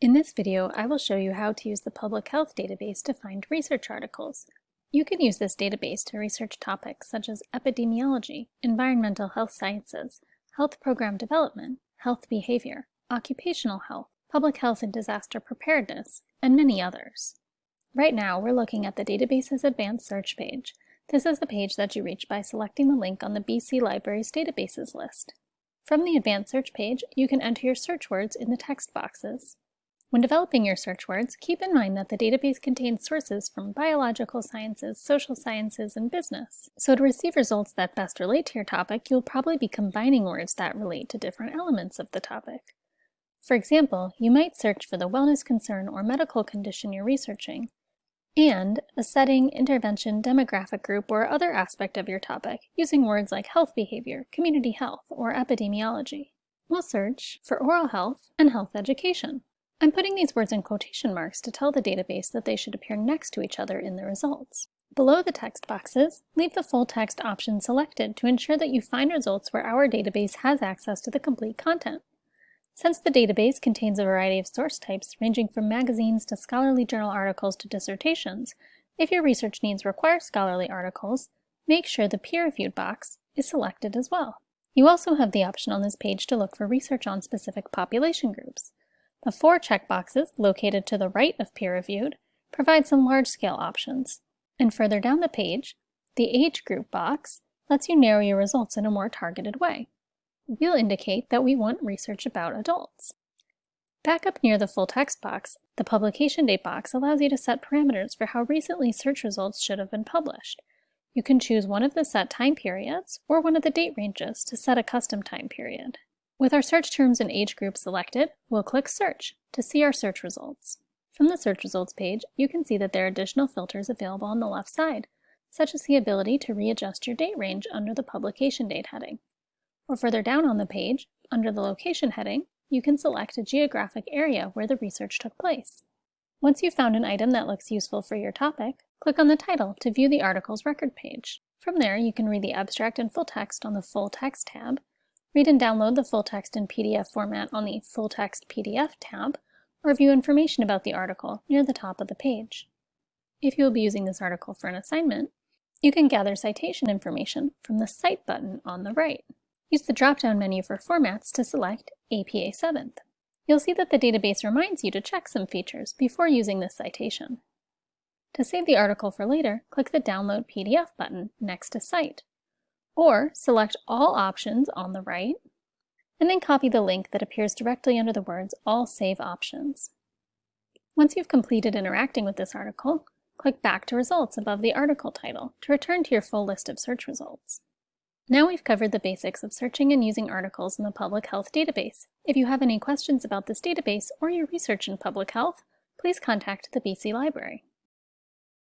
In this video, I will show you how to use the Public Health database to find research articles. You can use this database to research topics such as epidemiology, environmental health sciences, health program development, health behavior, occupational health, public health and disaster preparedness, and many others. Right now, we're looking at the database's advanced search page. This is the page that you reach by selecting the link on the BC Libraries databases list. From the advanced search page, you can enter your search words in the text boxes. When developing your search words, keep in mind that the database contains sources from biological sciences, social sciences, and business. So to receive results that best relate to your topic, you'll probably be combining words that relate to different elements of the topic. For example, you might search for the wellness concern or medical condition you're researching, and a setting, intervention, demographic group, or other aspect of your topic using words like health behavior, community health, or epidemiology. We'll search for oral health and health education. I'm putting these words in quotation marks to tell the database that they should appear next to each other in the results. Below the text boxes, leave the full text option selected to ensure that you find results where our database has access to the complete content. Since the database contains a variety of source types ranging from magazines to scholarly journal articles to dissertations, if your research needs require scholarly articles, make sure the peer-reviewed box is selected as well. You also have the option on this page to look for research on specific population groups. The four checkboxes, located to the right of peer-reviewed, provide some large-scale options. And further down the page, the age group box lets you narrow your results in a more targeted way. We'll indicate that we want research about adults. Back up near the full text box, the publication date box allows you to set parameters for how recently search results should have been published. You can choose one of the set time periods or one of the date ranges to set a custom time period. With our search terms and age group selected, we'll click Search to see our search results. From the search results page, you can see that there are additional filters available on the left side, such as the ability to readjust your date range under the publication date heading. Or further down on the page, under the location heading, you can select a geographic area where the research took place. Once you've found an item that looks useful for your topic, click on the title to view the article's record page. From there, you can read the abstract and full text on the Full Text tab, Read and download the full text in PDF format on the Full Text PDF tab, or view information about the article near the top of the page. If you will be using this article for an assignment, you can gather citation information from the Cite button on the right. Use the drop-down menu for formats to select APA 7th. You'll see that the database reminds you to check some features before using this citation. To save the article for later, click the Download PDF button next to Cite or select all options on the right, and then copy the link that appears directly under the words All Save Options. Once you've completed interacting with this article, click Back to Results above the article title to return to your full list of search results. Now we've covered the basics of searching and using articles in the Public Health database. If you have any questions about this database or your research in public health, please contact the BC Library.